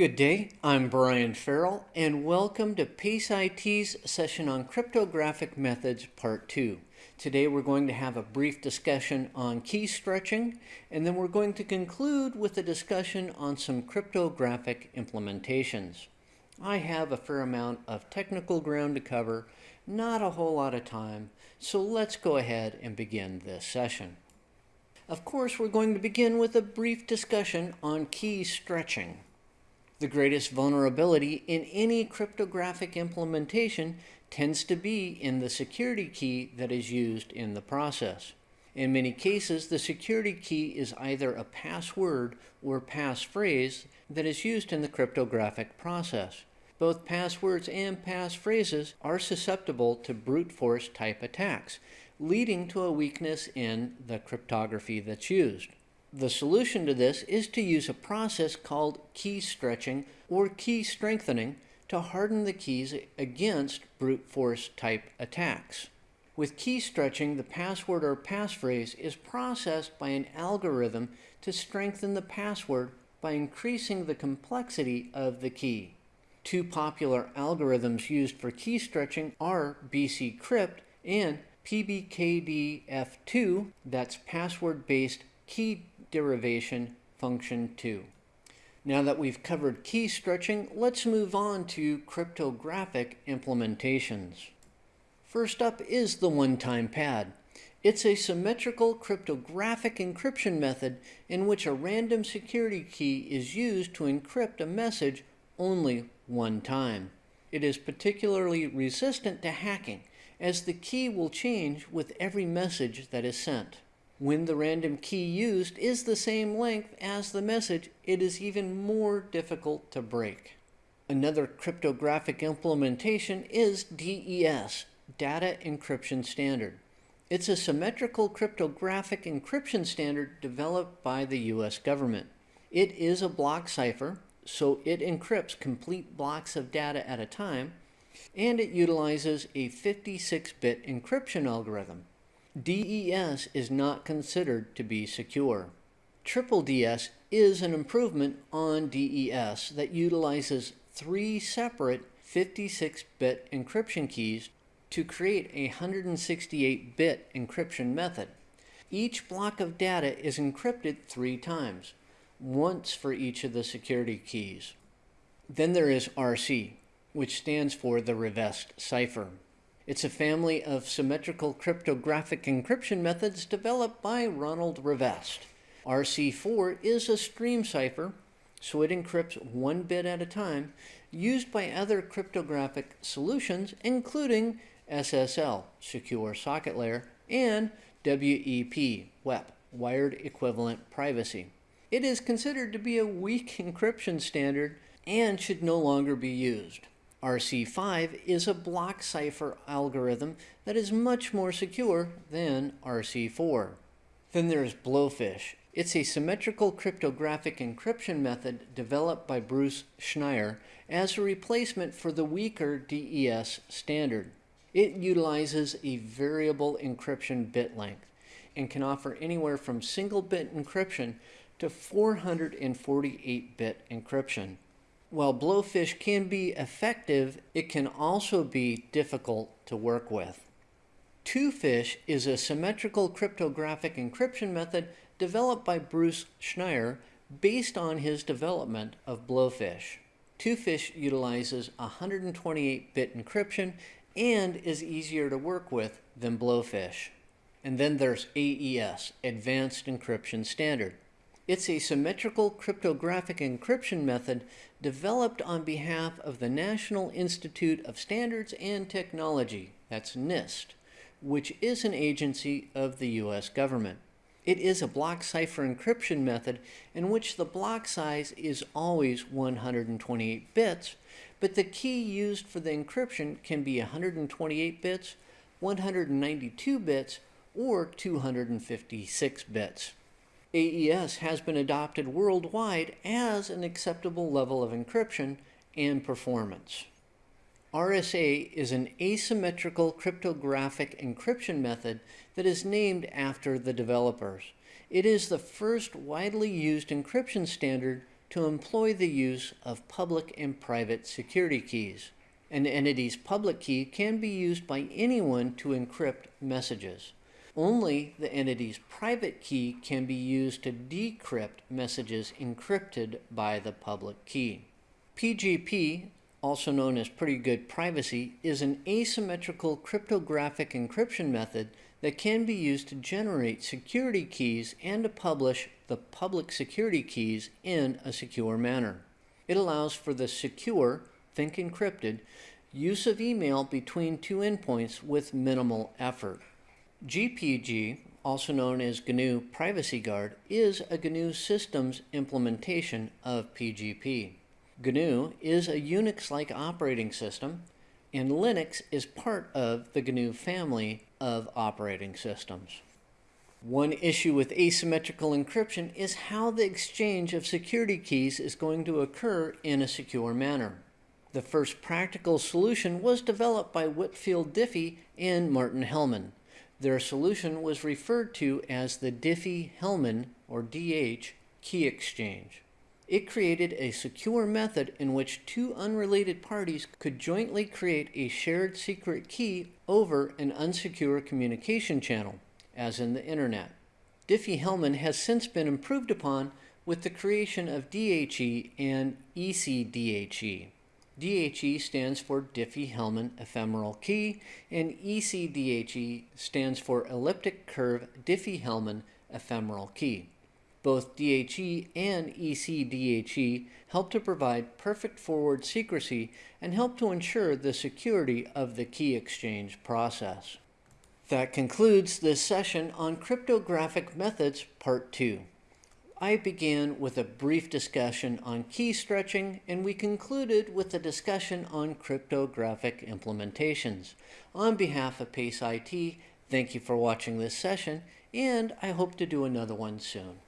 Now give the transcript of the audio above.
Good day, I'm Brian Farrell, and welcome to PACE IT's session on cryptographic methods part 2. Today we're going to have a brief discussion on key stretching, and then we're going to conclude with a discussion on some cryptographic implementations. I have a fair amount of technical ground to cover, not a whole lot of time, so let's go ahead and begin this session. Of course, we're going to begin with a brief discussion on key stretching. The greatest vulnerability in any cryptographic implementation tends to be in the security key that is used in the process. In many cases, the security key is either a password or passphrase that is used in the cryptographic process. Both passwords and passphrases are susceptible to brute force type attacks, leading to a weakness in the cryptography that's used. The solution to this is to use a process called key stretching or key strengthening to harden the keys against brute force type attacks. With key stretching, the password or passphrase is processed by an algorithm to strengthen the password by increasing the complexity of the key. Two popular algorithms used for key stretching are bcrypt and PBKDF2, that's password-based key derivation function 2. Now that we've covered key stretching, let's move on to cryptographic implementations. First up is the one-time pad. It's a symmetrical cryptographic encryption method in which a random security key is used to encrypt a message only one time. It is particularly resistant to hacking as the key will change with every message that is sent. When the random key used is the same length as the message, it is even more difficult to break. Another cryptographic implementation is DES, Data Encryption Standard. It's a symmetrical cryptographic encryption standard developed by the US government. It is a block cipher, so it encrypts complete blocks of data at a time, and it utilizes a 56-bit encryption algorithm. DES is not considered to be secure. Triple DES is an improvement on DES that utilizes three separate 56-bit encryption keys to create a 168-bit encryption method. Each block of data is encrypted three times, once for each of the security keys. Then there is RC, which stands for the Rivest cipher. It's a family of symmetrical cryptographic encryption methods developed by Ronald Rivest. RC4 is a stream cipher, so it encrypts one bit at a time, used by other cryptographic solutions, including SSL, Secure Socket Layer, and WEP, WEP, Wired Equivalent Privacy. It is considered to be a weak encryption standard and should no longer be used. RC5 is a block cipher algorithm that is much more secure than RC4. Then there's Blowfish. It's a symmetrical cryptographic encryption method developed by Bruce Schneier as a replacement for the weaker DES standard. It utilizes a variable encryption bit length and can offer anywhere from single bit encryption to 448 bit encryption. While Blowfish can be effective, it can also be difficult to work with. Twofish is a symmetrical cryptographic encryption method developed by Bruce Schneier based on his development of Blowfish. Twofish utilizes 128-bit encryption and is easier to work with than Blowfish. And then there's AES, Advanced Encryption Standard. It's a symmetrical cryptographic encryption method developed on behalf of the National Institute of Standards and Technology, that's NIST, which is an agency of the U.S. government. It is a block cipher encryption method in which the block size is always 128 bits, but the key used for the encryption can be 128 bits, 192 bits, or 256 bits. AES has been adopted worldwide as an acceptable level of encryption and performance. RSA is an asymmetrical cryptographic encryption method that is named after the developers. It is the first widely used encryption standard to employ the use of public and private security keys. An entity's public key can be used by anyone to encrypt messages. Only the entity's private key can be used to decrypt messages encrypted by the public key. PGP, also known as Pretty Good Privacy, is an asymmetrical cryptographic encryption method that can be used to generate security keys and to publish the public security keys in a secure manner. It allows for the secure, think encrypted, use of email between two endpoints with minimal effort. GPG, also known as GNU Privacy Guard, is a GNU Systems implementation of PGP. GNU is a Unix-like operating system, and Linux is part of the GNU family of operating systems. One issue with asymmetrical encryption is how the exchange of security keys is going to occur in a secure manner. The first practical solution was developed by Whitfield Diffie and Martin Hellman. Their solution was referred to as the Diffie-Hellman, or DH, key exchange. It created a secure method in which two unrelated parties could jointly create a shared secret key over an unsecure communication channel, as in the Internet. Diffie-Hellman has since been improved upon with the creation of DHE and ECDHE. DHE stands for Diffie-Hellman Ephemeral Key, and ECDHE stands for Elliptic Curve Diffie-Hellman Ephemeral Key. Both DHE and ECDHE help to provide perfect forward secrecy and help to ensure the security of the key exchange process. That concludes this session on cryptographic methods part 2. I began with a brief discussion on key stretching, and we concluded with a discussion on cryptographic implementations. On behalf of PACE IT, thank you for watching this session, and I hope to do another one soon.